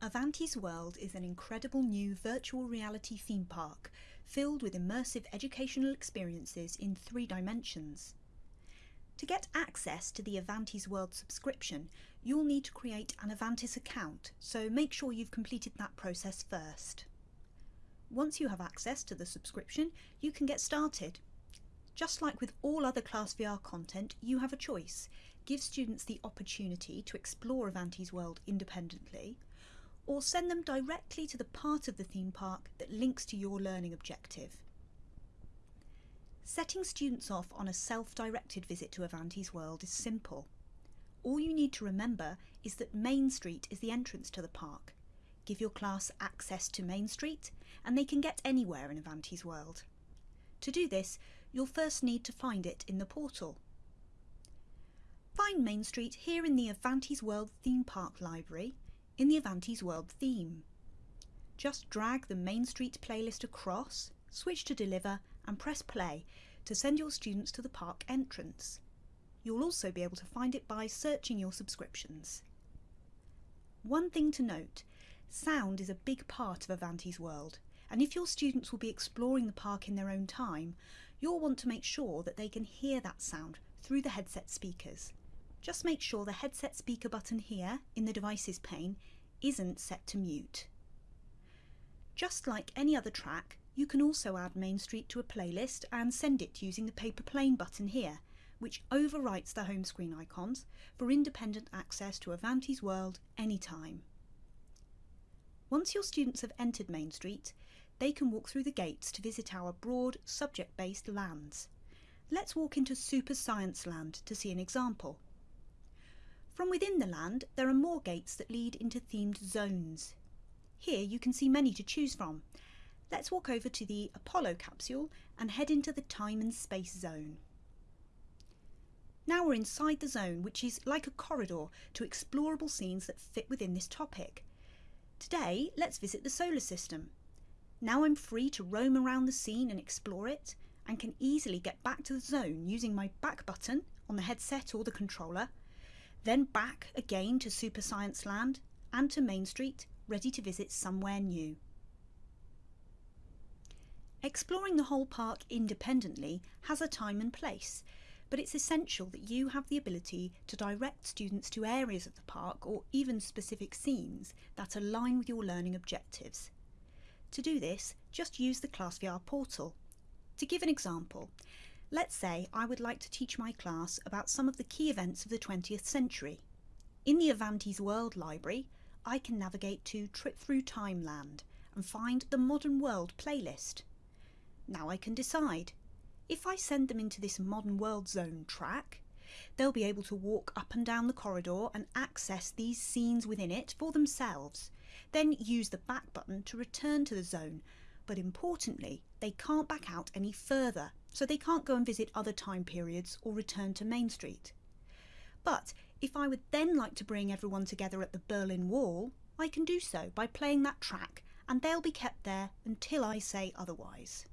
Avantis World is an incredible new virtual reality theme park filled with immersive educational experiences in three dimensions. To get access to the Avantis World subscription, you'll need to create an Avantis account, so make sure you've completed that process first. Once you have access to the subscription, you can get started. Just like with all other Class VR content, you have a choice. Give students the opportunity to explore Avantis World independently, or send them directly to the part of the theme park that links to your learning objective. Setting students off on a self-directed visit to Avantis World is simple. All you need to remember is that Main Street is the entrance to the park. Give your class access to Main Street and they can get anywhere in Avantis World. To do this, you'll first need to find it in the portal. Find Main Street here in the Avantis World theme park library in the Avantis World theme. Just drag the Main Street playlist across, switch to Deliver and press play to send your students to the park entrance. You'll also be able to find it by searching your subscriptions. One thing to note, sound is a big part of Avantis World and if your students will be exploring the park in their own time, you'll want to make sure that they can hear that sound through the headset speakers. Just make sure the headset speaker button here in the devices pane isn't set to mute. Just like any other track, you can also add Main Street to a playlist and send it using the paper plane button here, which overwrites the home screen icons for independent access to Avantis World anytime. Once your students have entered Main Street, they can walk through the gates to visit our broad, subject-based lands. Let's walk into Super Science Land to see an example. From within the land, there are more gates that lead into themed zones. Here you can see many to choose from. Let's walk over to the Apollo capsule and head into the time and space zone. Now we're inside the zone, which is like a corridor to explorable scenes that fit within this topic. Today, let's visit the solar system. Now I'm free to roam around the scene and explore it, and can easily get back to the zone using my back button on the headset or the controller, then back again to Super Science Land and to Main Street, ready to visit somewhere new. Exploring the whole park independently has a time and place, but it's essential that you have the ability to direct students to areas of the park or even specific scenes that align with your learning objectives. To do this, just use the ClassVR portal. To give an example, Let's say I would like to teach my class about some of the key events of the 20th century. In the Avantis World Library, I can navigate to Trip Through Timeland and find the Modern World playlist. Now I can decide. If I send them into this Modern World Zone track, they'll be able to walk up and down the corridor and access these scenes within it for themselves, then use the back button to return to the zone but importantly, they can't back out any further, so they can't go and visit other time periods or return to Main Street. But if I would then like to bring everyone together at the Berlin Wall, I can do so by playing that track and they'll be kept there until I say otherwise.